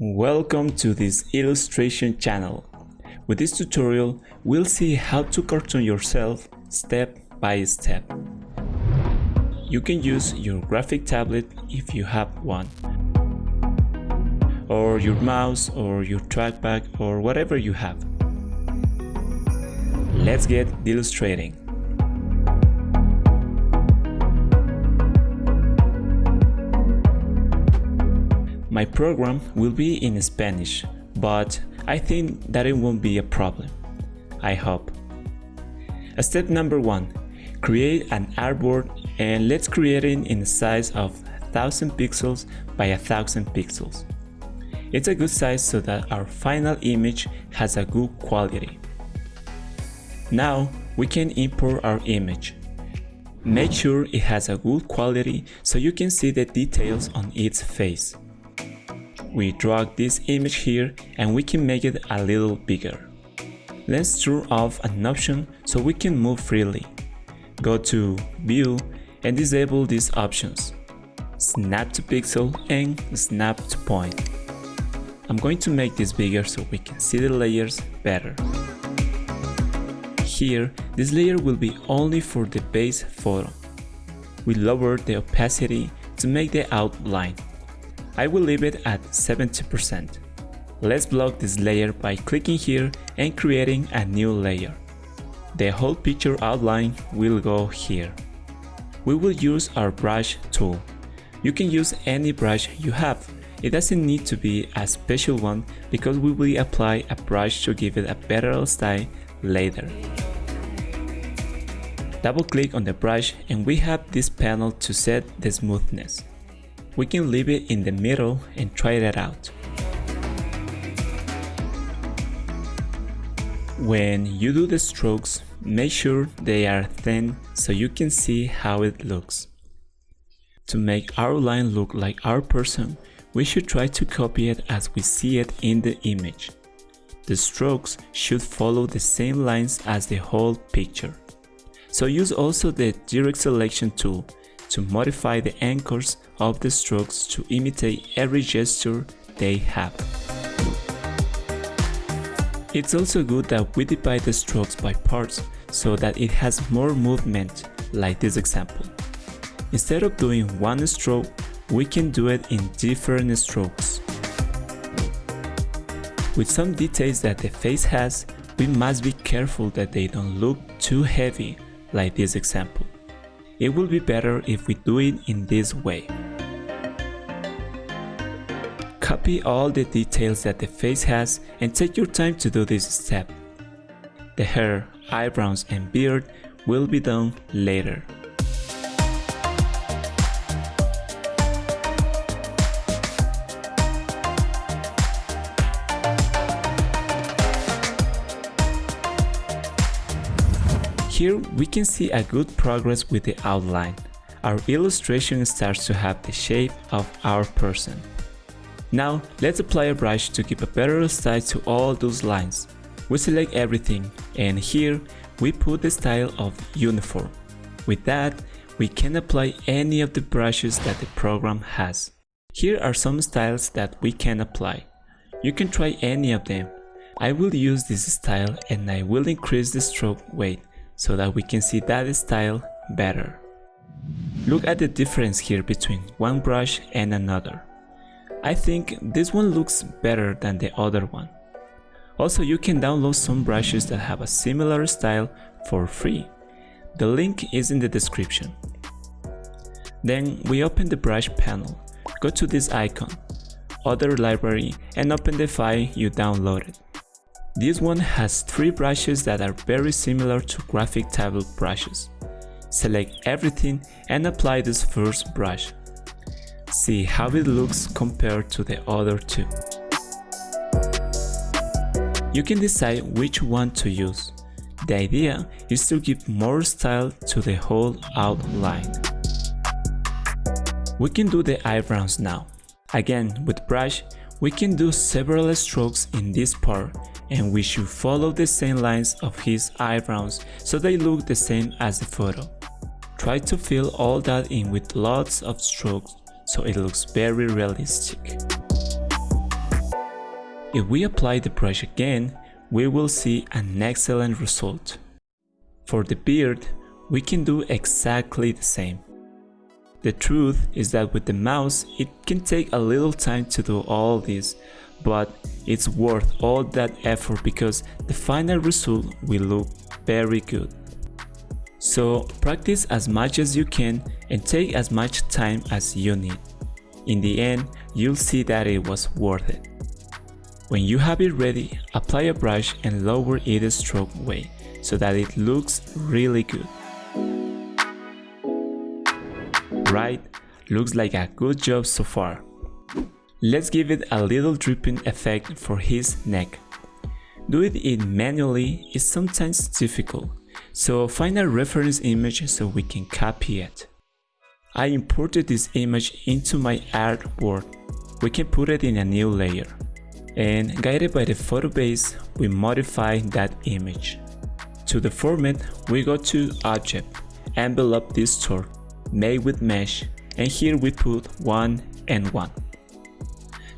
Welcome to this illustration channel. With this tutorial, we'll see how to cartoon yourself step by step. You can use your graphic tablet if you have one, or your mouse or your trackpad or whatever you have. Let's get illustrating. My program will be in Spanish, but I think that it won't be a problem. I hope. Step number one, create an artboard and let's create it in the size of 1000 pixels by 1000 pixels. It's a good size so that our final image has a good quality. Now we can import our image. Make sure it has a good quality so you can see the details on its face. We drag this image here and we can make it a little bigger. Let's turn off an option so we can move freely. Go to View and disable these options. Snap to pixel and snap to point. I'm going to make this bigger so we can see the layers better. Here, this layer will be only for the base photo. We lower the opacity to make the outline. I will leave it at 70%. Let's block this layer by clicking here and creating a new layer. The whole picture outline will go here. We will use our brush tool. You can use any brush you have. It doesn't need to be a special one because we will apply a brush to give it a better style later. Double click on the brush and we have this panel to set the smoothness we can leave it in the middle and try that out. When you do the strokes, make sure they are thin so you can see how it looks. To make our line look like our person, we should try to copy it as we see it in the image. The strokes should follow the same lines as the whole picture. So use also the direct selection tool to modify the anchors of the strokes to imitate every gesture they have. It's also good that we divide the strokes by parts so that it has more movement, like this example. Instead of doing one stroke, we can do it in different strokes. With some details that the face has, we must be careful that they don't look too heavy, like this example. It will be better if we do it in this way. Copy all the details that the face has and take your time to do this step. The hair, eyebrows and beard will be done later. Here we can see a good progress with the outline. Our illustration starts to have the shape of our person. Now let's apply a brush to give a better style to all those lines. We select everything and here we put the style of uniform. With that, we can apply any of the brushes that the program has. Here are some styles that we can apply. You can try any of them. I will use this style and I will increase the stroke weight so that we can see that style better. Look at the difference here between one brush and another. I think this one looks better than the other one. Also you can download some brushes that have a similar style for free. The link is in the description. Then we open the brush panel, go to this icon, other library and open the file you downloaded. This one has three brushes that are very similar to graphic tablet brushes. Select everything and apply this first brush. See how it looks compared to the other two. You can decide which one to use. The idea is to give more style to the whole outline. We can do the eyebrows now. Again, with brush, we can do several strokes in this part and we should follow the same lines of his eyebrows so they look the same as the photo. Try to fill all that in with lots of strokes so it looks very realistic. If we apply the brush again, we will see an excellent result. For the beard, we can do exactly the same. The truth is that with the mouse, it can take a little time to do all this, but it's worth all that effort because the final result will look very good. So practice as much as you can and take as much time as you need. In the end, you'll see that it was worth it. When you have it ready, apply a brush and lower its stroke weight so that it looks really good. Right, looks like a good job so far. Let's give it a little dripping effect for his neck. Doing it manually is sometimes difficult, so find a reference image so we can copy it. I imported this image into my artboard. We can put it in a new layer. And guided by the photo base, we modify that image. To the format, we go to Object, Envelope Distort, Make with Mesh, and here we put 1 and 1.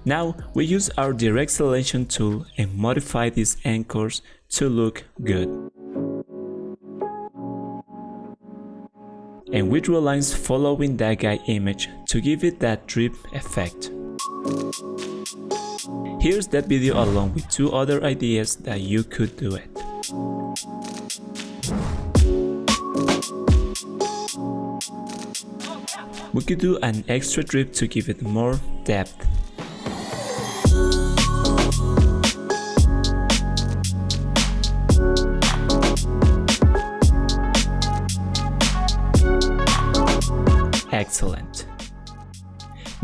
Now we use our direct selection tool and modify these anchors to look good. And we draw lines following that guy image to give it that drip effect. Here's that video along with two other ideas that you could do it. We could do an extra drip to give it more depth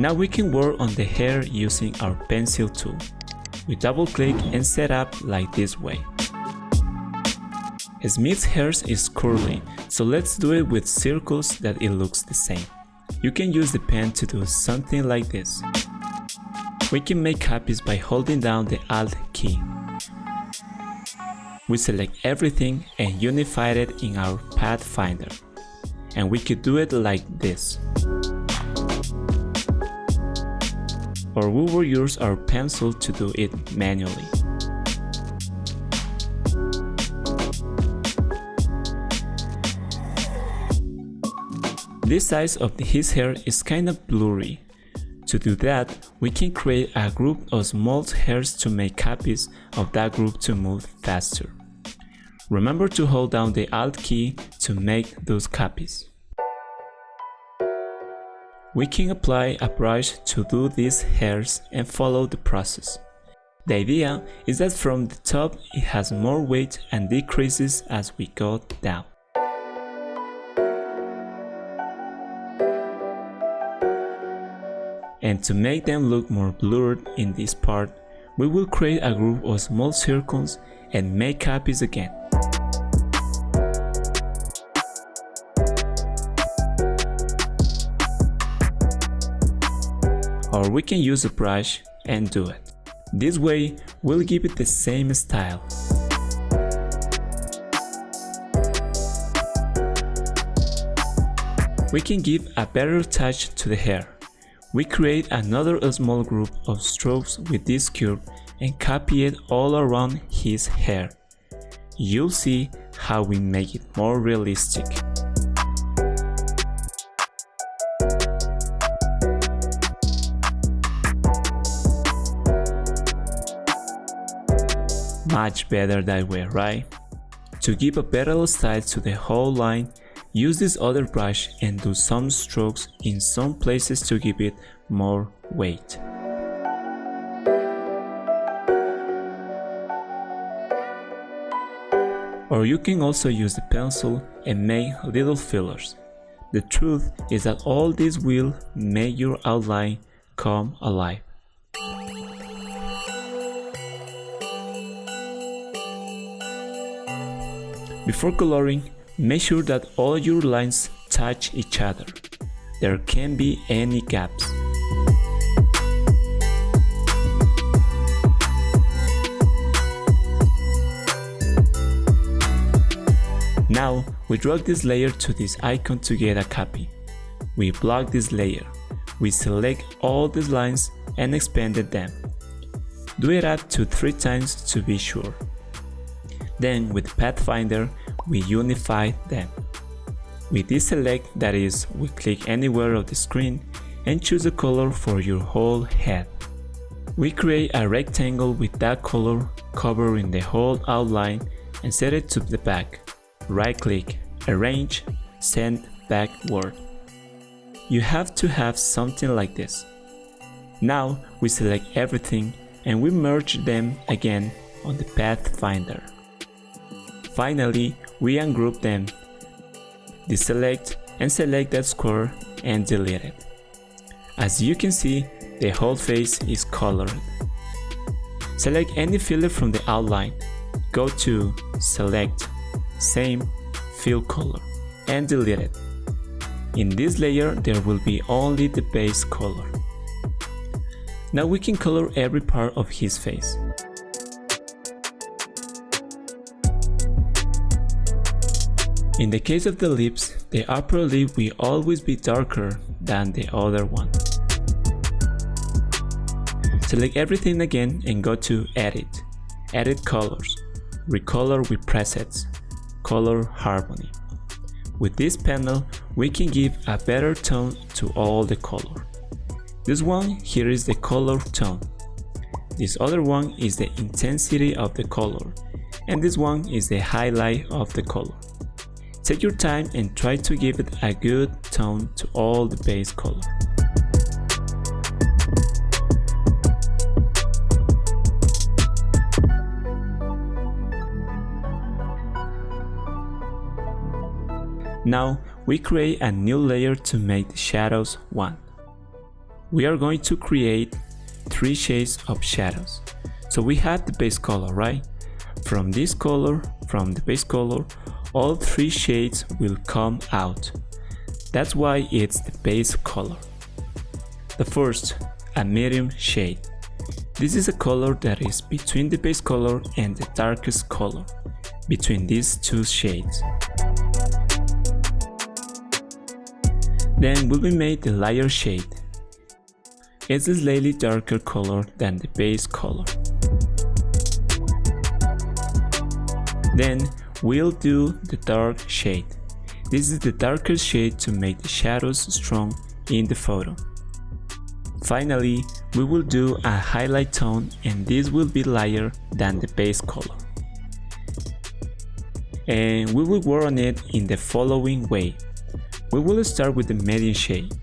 Now we can work on the hair using our pencil tool. We double click and set up like this way. Smith's hair is curly, so let's do it with circles that it looks the same. You can use the pen to do something like this. We can make copies by holding down the Alt key. We select everything and unify it in our Pathfinder and we could do it like this. Or we will use our pencil to do it manually. This size of his hair is kind of blurry. To do that, we can create a group of small hairs to make copies of that group to move faster. Remember to hold down the Alt key to make those copies. We can apply a brush to do these hairs and follow the process. The idea is that from the top it has more weight and decreases as we go down. And to make them look more blurred in this part, we will create a group of small circles and make copies again. Or we can use a brush and do it. This way, we'll give it the same style. We can give a better touch to the hair. We create another small group of strokes with this curve and copy it all around his hair. You'll see how we make it more realistic. Much better that way, right? To give a better style to the whole line, use this other brush and do some strokes in some places to give it more weight. Or you can also use the pencil and make little fillers. The truth is that all this will make your outline come alive. Before coloring, make sure that all your lines touch each other. There can't be any gaps. Now, we drag this layer to this icon to get a copy. We block this layer. We select all these lines and expand them. do it up to 3 times to be sure. Then with Pathfinder, we unify them. We deselect, that is, we click anywhere of the screen and choose a color for your whole head. We create a rectangle with that color covering the whole outline and set it to the back. Right click, arrange, send backward. You have to have something like this. Now we select everything and we merge them again on the Pathfinder. Finally, we ungroup them, deselect and select that square and delete it. As you can see, the whole face is colored. Select any filter from the outline, go to Select, Same, Fill Color, and delete it. In this layer there will be only the base color. Now we can color every part of his face. In the case of the lips, the upper lip will always be darker than the other one. Select everything again and go to Edit, Edit Colors, Recolor with Presets, Color Harmony. With this panel, we can give a better tone to all the color. This one here is the color tone. This other one is the intensity of the color. And this one is the highlight of the color. Take your time and try to give it a good tone to all the base color. Now we create a new layer to make the shadows one. We are going to create three shades of shadows. So we have the base color, right? From this color, from the base color, all three shades will come out. That's why it's the base color. The first, a medium shade. This is a color that is between the base color and the darkest color, between these two shades. Then will be made the lighter shade. It's a slightly darker color than the base color. Then We'll do the dark shade. This is the darkest shade to make the shadows strong in the photo. Finally, we will do a highlight tone and this will be lighter than the base color. And we will work on it in the following way. We will start with the medium shade,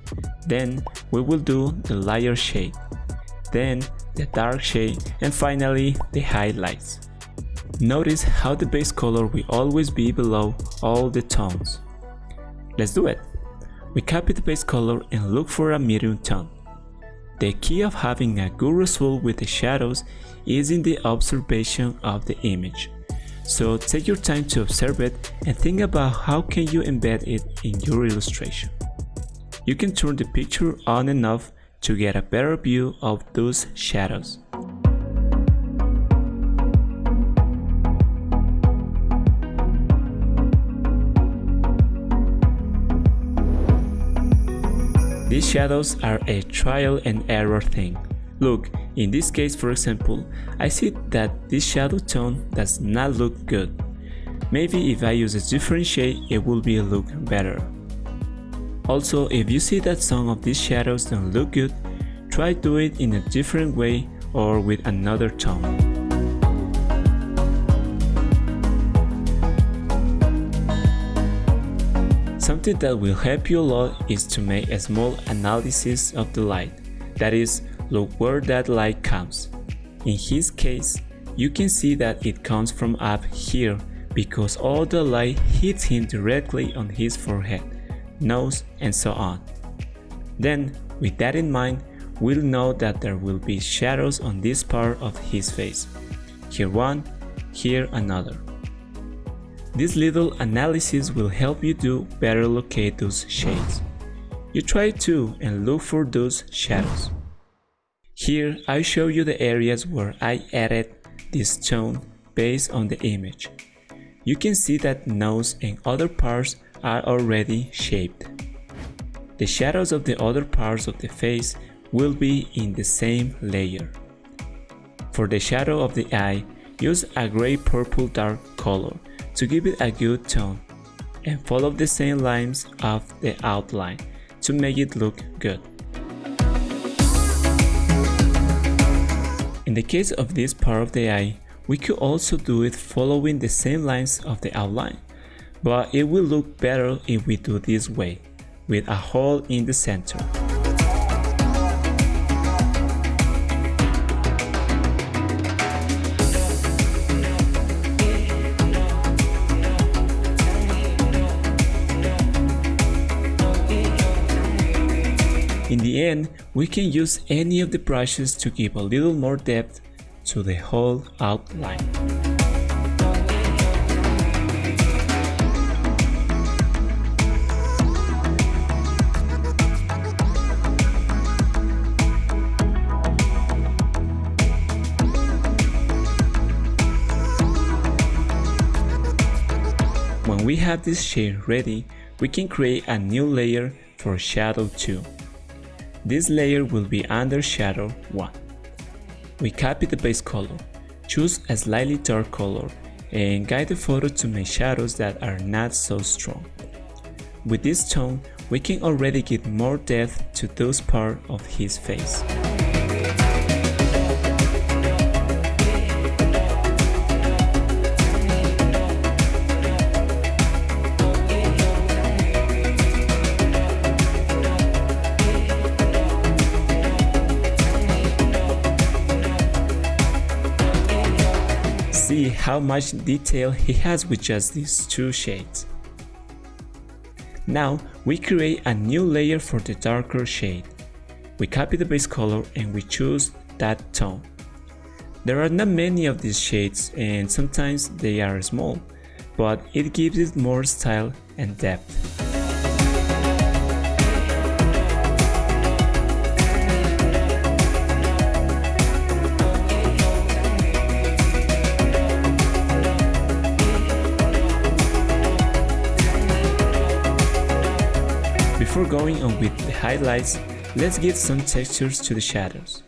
then we will do the lighter shade, then the dark shade and finally the highlights. Notice how the base color will always be below all the tones. Let's do it. We copy the base color and look for a medium tone. The key of having a good result with the shadows is in the observation of the image. So take your time to observe it and think about how can you embed it in your illustration. You can turn the picture on and off to get a better view of those shadows. These shadows are a trial and error thing. Look, in this case for example, I see that this shadow tone does not look good. Maybe if I use a different shade it will be look better. Also, if you see that some of these shadows don't look good, try do it in a different way or with another tone. Something that will help you a lot is to make a small analysis of the light, that is, look where that light comes. In his case, you can see that it comes from up here because all the light hits him directly on his forehead, nose and so on. Then, with that in mind, we'll know that there will be shadows on this part of his face. Here one, here another. This little analysis will help you to better locate those shades. You try to and look for those shadows. Here I show you the areas where I added this tone based on the image. You can see that nose and other parts are already shaped. The shadows of the other parts of the face will be in the same layer. For the shadow of the eye, use a gray purple dark color to give it a good tone and follow the same lines of the outline to make it look good. In the case of this part of the eye, we could also do it following the same lines of the outline, but it will look better if we do this way, with a hole in the center. End, we can use any of the brushes to give a little more depth to the whole outline. When we have this shade ready, we can create a new layer for Shadow 2. This layer will be under shadow 1. We copy the base color, choose a slightly dark color and guide the photo to make shadows that are not so strong. With this tone, we can already give more depth to those part of his face. How much detail he has with just these two shades. Now we create a new layer for the darker shade. We copy the base color and we choose that tone. There are not many of these shades and sometimes they are small, but it gives it more style and depth. Before going on with the highlights, let's give some textures to the shadows.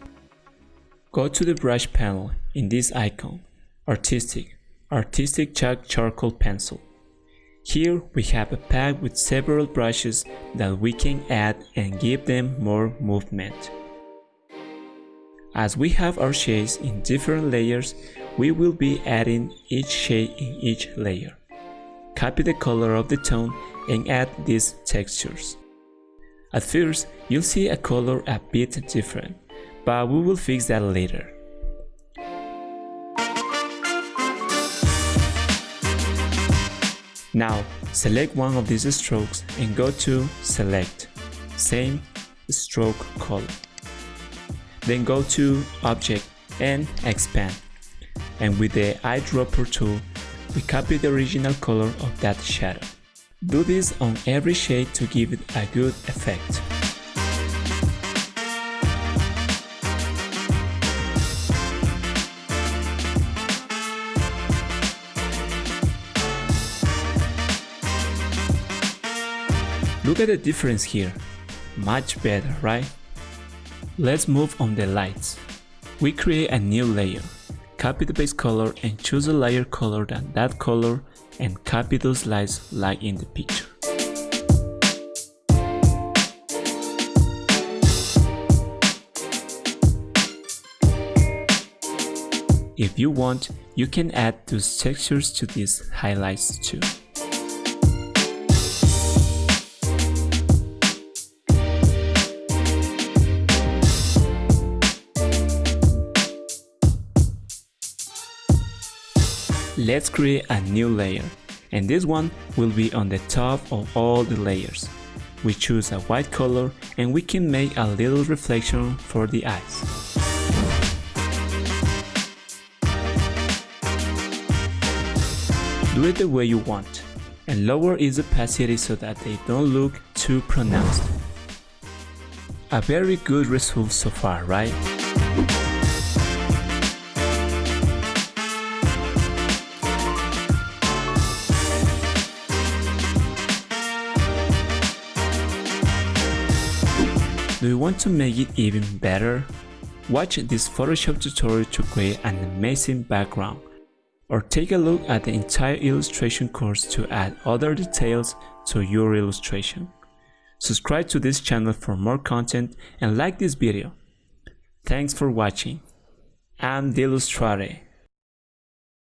Go to the brush panel in this icon, Artistic, Artistic Chalk Charcoal Pencil. Here we have a pack with several brushes that we can add and give them more movement. As we have our shades in different layers, we will be adding each shade in each layer. Copy the color of the tone and add these textures. At first, you'll see a color a bit different, but we will fix that later. Now, select one of these strokes and go to Select, Same Stroke Color. Then go to Object and Expand. And with the eyedropper tool, we copy the original color of that shadow. Do this on every shade to give it a good effect. Look at the difference here. Much better, right? Let's move on the lights. We create a new layer. Copy the base color and choose a lighter color than that color and copy those lights like in the picture. If you want, you can add those textures to these highlights too. Let's create a new layer, and this one will be on the top of all the layers. We choose a white color and we can make a little reflection for the eyes. Do it the way you want, and lower its opacity so that they don't look too pronounced. A very good result so far, right? Want to make it even better? Watch this Photoshop tutorial to create an amazing background. Or take a look at the entire illustration course to add other details to your illustration. Subscribe to this channel for more content and like this video. Thanks for watching. I'm the Illustrate.